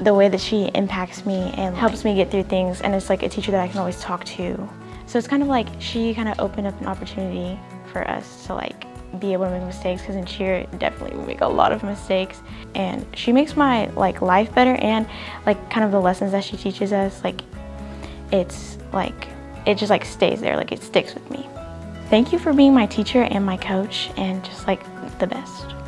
the way that she impacts me and helps me get through things and it's like a teacher that I can always talk to. So it's kind of like she kind of opened up an opportunity for us to like be able to make mistakes because in cheer definitely we make a lot of mistakes. And she makes my like life better and like kind of the lessons that she teaches us like it's like it just like stays there like it sticks with me. Thank you for being my teacher and my coach and just like the best.